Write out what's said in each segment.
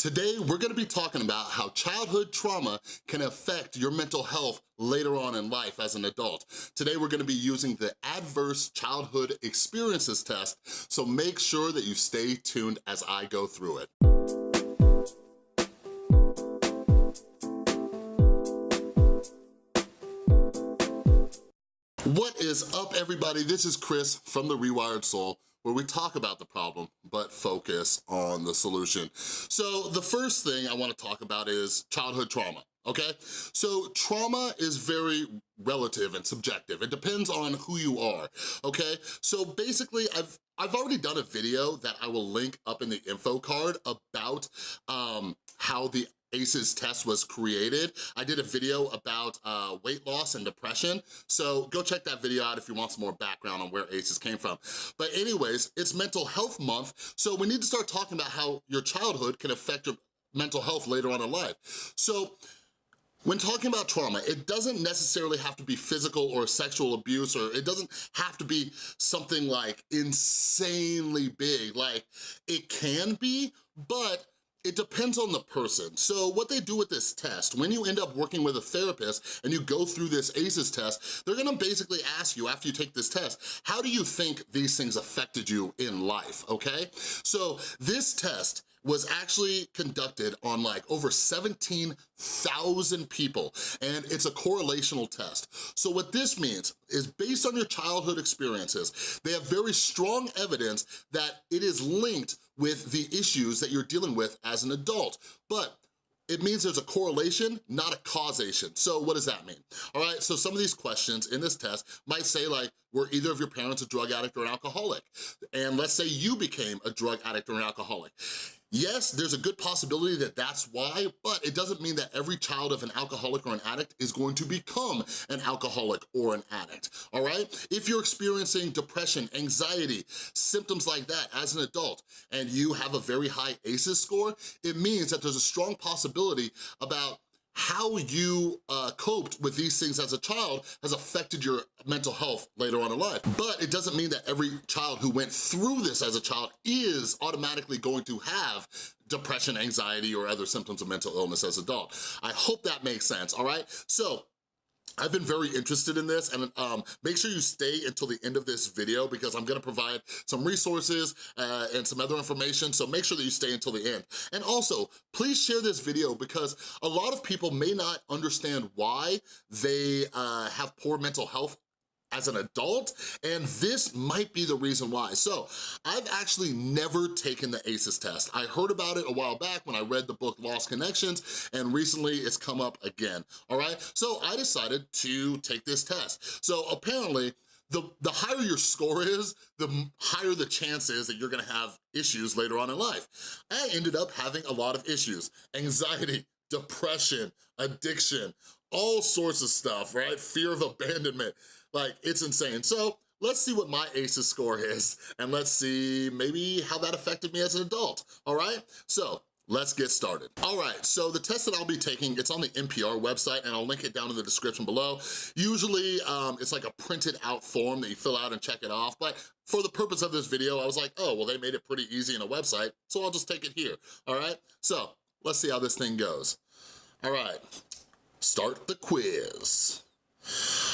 Today, we're gonna be talking about how childhood trauma can affect your mental health later on in life as an adult. Today, we're gonna be using the Adverse Childhood Experiences Test, so make sure that you stay tuned as I go through it. What is up, everybody? This is Chris from The Rewired Soul, where we talk about the problem, but focus on the solution. So the first thing I wanna talk about is childhood trauma, okay? So trauma is very relative and subjective. It depends on who you are, okay? So basically, I've I've already done a video that I will link up in the info card about um, how the ACEs test was created. I did a video about uh, weight loss and depression, so go check that video out if you want some more background on where ACEs came from. But anyways, it's mental health month, so we need to start talking about how your childhood can affect your mental health later on in life. So when talking about trauma, it doesn't necessarily have to be physical or sexual abuse, or it doesn't have to be something like insanely big. Like, it can be, but it depends on the person. So what they do with this test, when you end up working with a therapist and you go through this ACEs test, they're gonna basically ask you after you take this test, how do you think these things affected you in life, okay? So this test was actually conducted on like over 17,000 people and it's a correlational test. So what this means is based on your childhood experiences, they have very strong evidence that it is linked with the issues that you're dealing with as an adult. But it means there's a correlation, not a causation. So what does that mean? All right, so some of these questions in this test might say like, were either of your parents a drug addict or an alcoholic? And let's say you became a drug addict or an alcoholic. Yes, there's a good possibility that that's why, but it doesn't mean that every child of an alcoholic or an addict is going to become an alcoholic or an addict, all right? If you're experiencing depression, anxiety, symptoms like that as an adult, and you have a very high ACEs score, it means that there's a strong possibility about how you uh, coped with these things as a child has affected your mental health later on in life. But it doesn't mean that every child who went through this as a child is automatically going to have depression, anxiety, or other symptoms of mental illness as an adult. I hope that makes sense, all right? So I've been very interested in this and um, make sure you stay until the end of this video because I'm gonna provide some resources uh, and some other information, so make sure that you stay until the end. And also, please share this video because a lot of people may not understand why they uh, have poor mental health as an adult, and this might be the reason why. So I've actually never taken the ACEs test. I heard about it a while back when I read the book Lost Connections, and recently it's come up again, all right? So I decided to take this test. So apparently, the, the higher your score is, the higher the chance is that you're gonna have issues later on in life. I ended up having a lot of issues. Anxiety, depression, addiction, all sorts of stuff, right? Fear of abandonment, like, it's insane. So let's see what my ACEs score is, and let's see maybe how that affected me as an adult, all right? So Let's get started. All right, so the test that I'll be taking, it's on the NPR website and I'll link it down in the description below. Usually um, it's like a printed out form that you fill out and check it off, but for the purpose of this video, I was like, oh, well, they made it pretty easy in a website, so I'll just take it here, all right? So let's see how this thing goes. All right, start the quiz.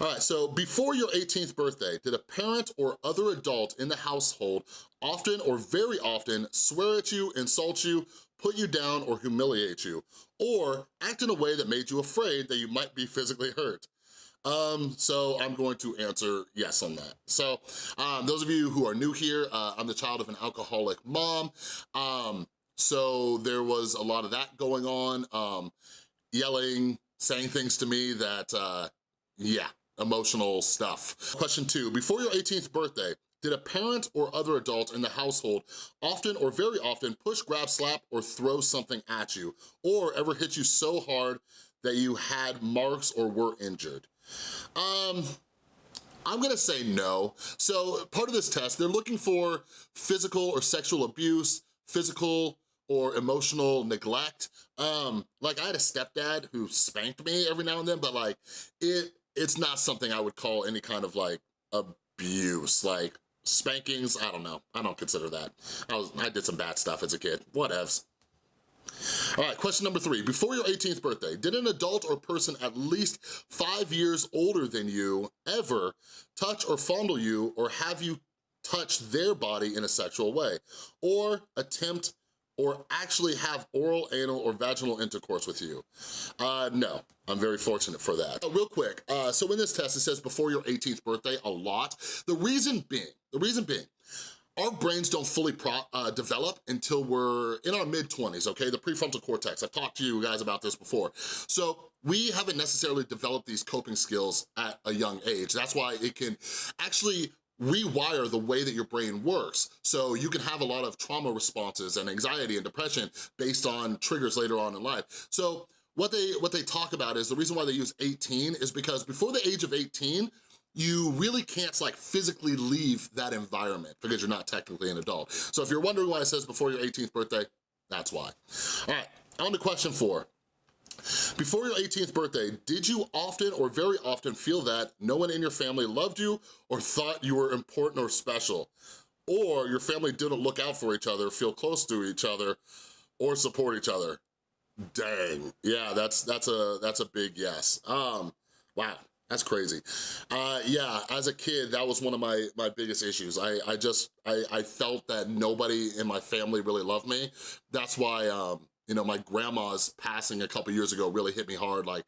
All right, so before your 18th birthday, did a parent or other adult in the household often or very often swear at you, insult you, put you down, or humiliate you, or act in a way that made you afraid that you might be physically hurt? Um, so I'm going to answer yes on that. So um, those of you who are new here, uh, I'm the child of an alcoholic mom. Um, so there was a lot of that going on, um, yelling, saying things to me that, uh, yeah, emotional stuff. Question two, before your 18th birthday, did a parent or other adult in the household often or very often push, grab, slap, or throw something at you, or ever hit you so hard that you had marks or were injured? Um, I'm gonna say no. So part of this test, they're looking for physical or sexual abuse, physical or emotional neglect. Um, like I had a stepdad who spanked me every now and then, but like it it's not something I would call any kind of like abuse, like spankings, I don't know. I don't consider that. I was I did some bad stuff as a kid, whatevs. All right, question number three. Before your 18th birthday, did an adult or person at least five years older than you ever touch or fondle you or have you touch their body in a sexual way? Or attempt or actually have oral, anal, or vaginal intercourse with you? Uh, no, I'm very fortunate for that. Uh, real quick, uh, so in this test, it says before your 18th birthday a lot. The reason being, the reason being, our brains don't fully pro, uh, develop until we're in our mid-20s, okay? The prefrontal cortex, I've talked to you guys about this before. So we haven't necessarily developed these coping skills at a young age. That's why it can actually rewire the way that your brain works. So you can have a lot of trauma responses and anxiety and depression based on triggers later on in life. So what they, what they talk about is the reason why they use 18 is because before the age of 18, you really can't like physically leave that environment because you're not technically an adult. So if you're wondering why it says before your 18th birthday, that's why. All right, on to question four. Before your 18th birthday, did you often or very often feel that no one in your family loved you or thought you were important or special? Or your family didn't look out for each other, feel close to each other, or support each other? Dang, yeah, that's that's a that's a big yes. Um, wow, that's crazy. Uh, yeah, as a kid, that was one of my, my biggest issues. I, I just, I, I felt that nobody in my family really loved me. That's why, um, you know, my grandma's passing a couple years ago really hit me hard. Like,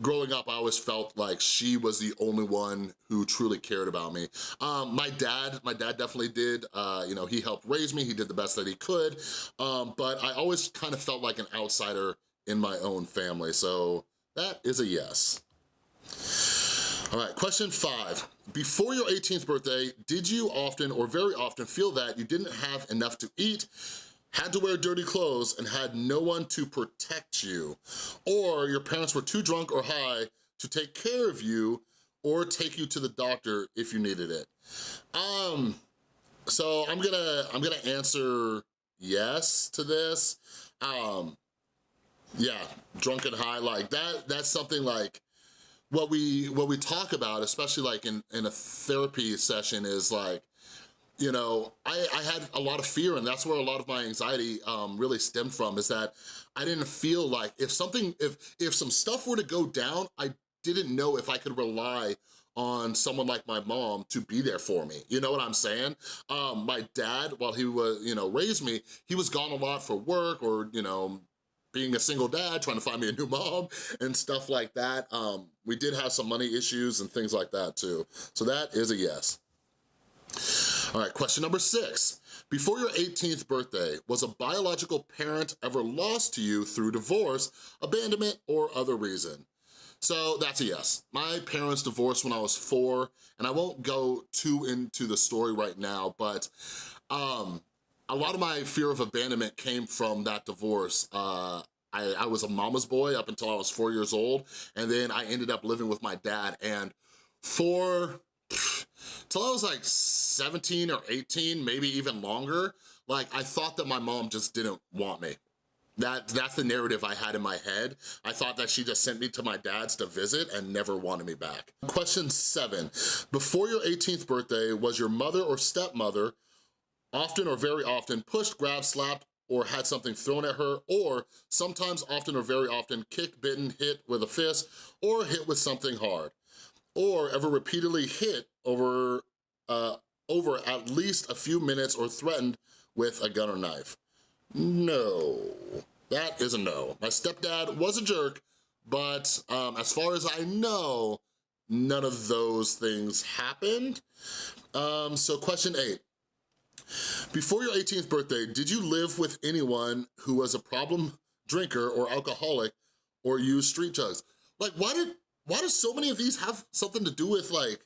growing up, I always felt like she was the only one who truly cared about me. Um, my dad, my dad definitely did. Uh, you know, he helped raise me. He did the best that he could. Um, but I always kind of felt like an outsider in my own family. So that is a yes. All right, question five. Before your 18th birthday, did you often or very often feel that you didn't have enough to eat had to wear dirty clothes and had no one to protect you, or your parents were too drunk or high to take care of you or take you to the doctor if you needed it. Um, so I'm gonna, I'm gonna answer yes to this. Um, yeah, drunk and high, like that, that's something like, what we what we talk about, especially like in, in a therapy session is like, you know, I, I had a lot of fear and that's where a lot of my anxiety um, really stemmed from is that I didn't feel like if something, if, if some stuff were to go down, I didn't know if I could rely on someone like my mom to be there for me. You know what I'm saying? Um, my dad, while he was, you know, raised me, he was gone a lot for work or, you know, being a single dad, trying to find me a new mom and stuff like that. Um, we did have some money issues and things like that too. So that is a yes. All right, question number six. Before your 18th birthday, was a biological parent ever lost to you through divorce, abandonment, or other reason? So that's a yes. My parents divorced when I was four, and I won't go too into the story right now, but um, a lot of my fear of abandonment came from that divorce. Uh, I, I was a mama's boy up until I was four years old, and then I ended up living with my dad, and for, till I was like 17 or 18, maybe even longer, like I thought that my mom just didn't want me. That, that's the narrative I had in my head. I thought that she just sent me to my dad's to visit and never wanted me back. Question seven, before your 18th birthday, was your mother or stepmother often or very often pushed, grabbed, slapped, or had something thrown at her, or sometimes often or very often kicked, bitten, hit with a fist, or hit with something hard, or ever repeatedly hit over, uh, over at least a few minutes or threatened with a gun or knife. No, that is a no. My stepdad was a jerk, but um, as far as I know, none of those things happened. Um, so question eight, before your 18th birthday, did you live with anyone who was a problem drinker or alcoholic or use street drugs? Like, why did why do so many of these have something to do with like,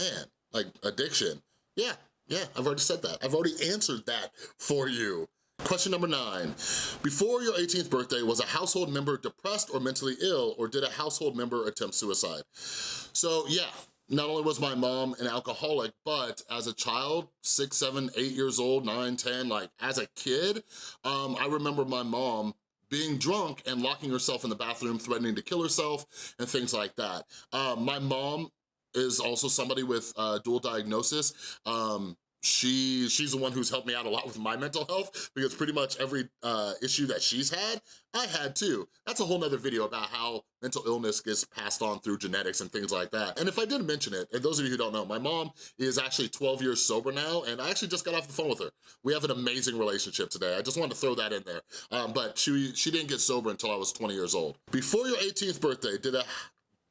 man, like addiction? Yeah, yeah, I've already said that. I've already answered that for you. Question number nine, before your 18th birthday, was a household member depressed or mentally ill, or did a household member attempt suicide? So yeah, not only was my mom an alcoholic, but as a child, six, seven, eight years old, nine, ten, like as a kid, um, I remember my mom being drunk and locking herself in the bathroom, threatening to kill herself and things like that. Um, my mom is also somebody with uh, dual diagnosis. Um, she she's the one who's helped me out a lot with my mental health because pretty much every uh, issue that she's had, I had too. That's a whole nother video about how mental illness gets passed on through genetics and things like that. And if I didn't mention it, and those of you who don't know, my mom is actually 12 years sober now, and I actually just got off the phone with her. We have an amazing relationship today. I just wanted to throw that in there. Um, but she, she didn't get sober until I was 20 years old. Before your 18th birthday, did a,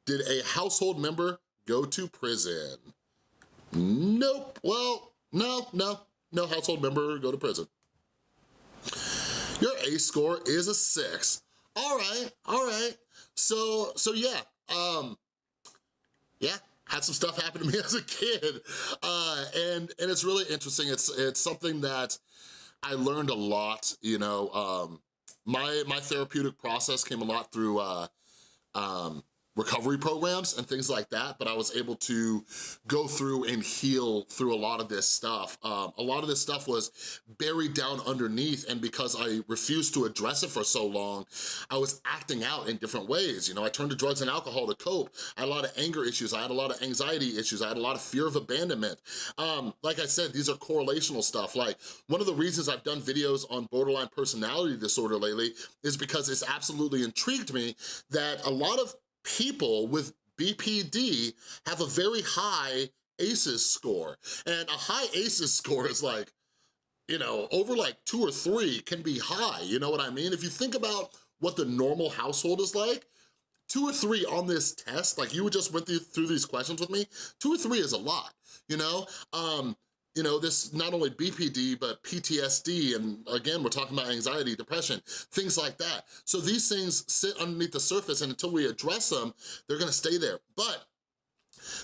did a household member go to prison? Nope. Well, no, no, no household member go to prison. Your A score is a six. All right, all right. So, so yeah, um, yeah, had some stuff happen to me as a kid. Uh, and, and it's really interesting. It's, it's something that I learned a lot, you know, um, my, my therapeutic process came a lot through uh, um, recovery programs and things like that, but I was able to go through and heal through a lot of this stuff. Um, a lot of this stuff was buried down underneath and because I refused to address it for so long, I was acting out in different ways. You know, I turned to drugs and alcohol to cope. I had a lot of anger issues. I had a lot of anxiety issues. I had a lot of fear of abandonment. Um, like I said, these are correlational stuff. Like one of the reasons I've done videos on borderline personality disorder lately is because it's absolutely intrigued me that a lot of people with BPD have a very high ACEs score. And a high ACEs score is like, you know, over like two or three can be high, you know what I mean? If you think about what the normal household is like, two or three on this test, like you just went through these questions with me, two or three is a lot, you know? Um, you know, this not only BPD, but PTSD, and again, we're talking about anxiety, depression, things like that. So these things sit underneath the surface and until we address them, they're gonna stay there. But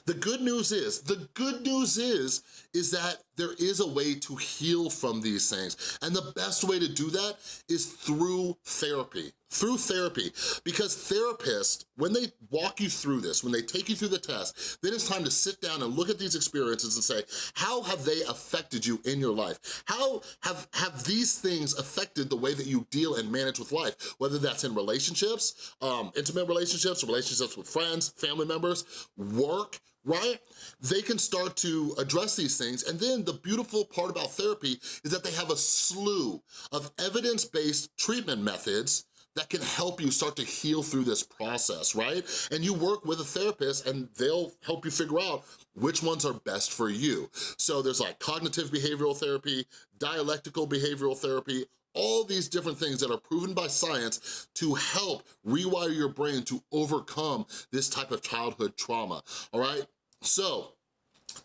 the good news is, the good news is, is that there is a way to heal from these things. And the best way to do that is through therapy, through therapy. Because therapists, when they walk you through this, when they take you through the test, then it's time to sit down and look at these experiences and say, how have they affected you in your life? How have, have these things affected the way that you deal and manage with life? Whether that's in relationships, um, intimate relationships, relationships with friends, family members, work, right? They can start to address these things. And then the beautiful part about therapy is that they have a slew of evidence-based treatment methods that can help you start to heal through this process, right? And you work with a therapist and they'll help you figure out which ones are best for you. So there's like cognitive behavioral therapy, dialectical behavioral therapy, all these different things that are proven by science to help rewire your brain to overcome this type of childhood trauma, all right? So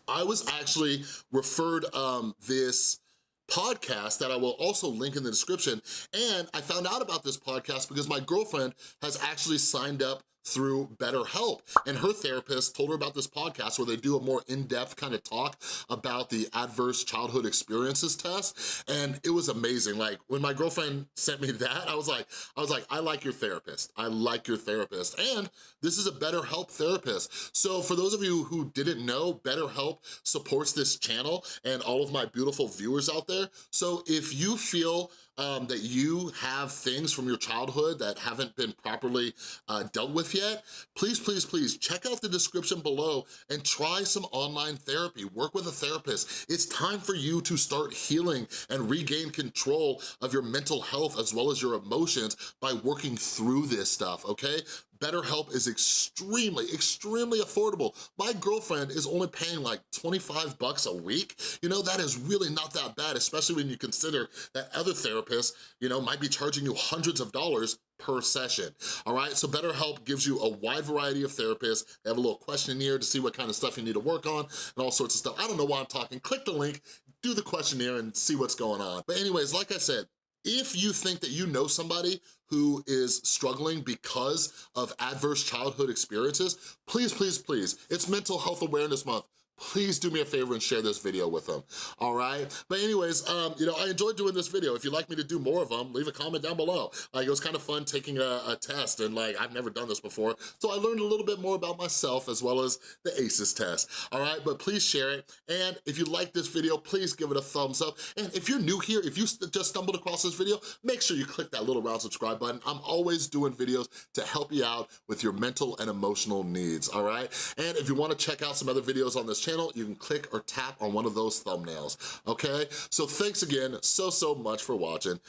I was actually referred um, this podcast that I will also link in the description. And I found out about this podcast because my girlfriend has actually signed up through BetterHelp. And her therapist told her about this podcast where they do a more in-depth kind of talk about the adverse childhood experiences test. And it was amazing. Like when my girlfriend sent me that, I was like, I was like, I like your therapist. I like your therapist. And this is a BetterHelp therapist. So for those of you who didn't know, BetterHelp supports this channel and all of my beautiful viewers out there. So if you feel um, that you have things from your childhood that haven't been properly uh, dealt with yet, please, please, please check out the description below and try some online therapy. Work with a therapist. It's time for you to start healing and regain control of your mental health as well as your emotions by working through this stuff, okay? BetterHelp is extremely, extremely affordable. My girlfriend is only paying like 25 bucks a week. You know, that is really not that bad, especially when you consider that other therapists, you know, might be charging you hundreds of dollars per session, all right? So BetterHelp gives you a wide variety of therapists. They have a little questionnaire to see what kind of stuff you need to work on and all sorts of stuff. I don't know why I'm talking. Click the link, do the questionnaire and see what's going on. But anyways, like I said, if you think that you know somebody who is struggling because of adverse childhood experiences, please, please, please, it's Mental Health Awareness Month please do me a favor and share this video with them, all right? But anyways, um, you know, I enjoyed doing this video. If you'd like me to do more of them, leave a comment down below. Like, it was kind of fun taking a, a test and like, I've never done this before. So I learned a little bit more about myself as well as the ACEs test, all right? But please share it. And if you like this video, please give it a thumbs up. And if you're new here, if you just stumbled across this video, make sure you click that little round subscribe button. I'm always doing videos to help you out with your mental and emotional needs, all right? And if you wanna check out some other videos on this channel, channel, you can click or tap on one of those thumbnails, okay? So thanks again so, so much for watching.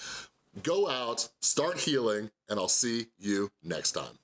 Go out, start healing, and I'll see you next time.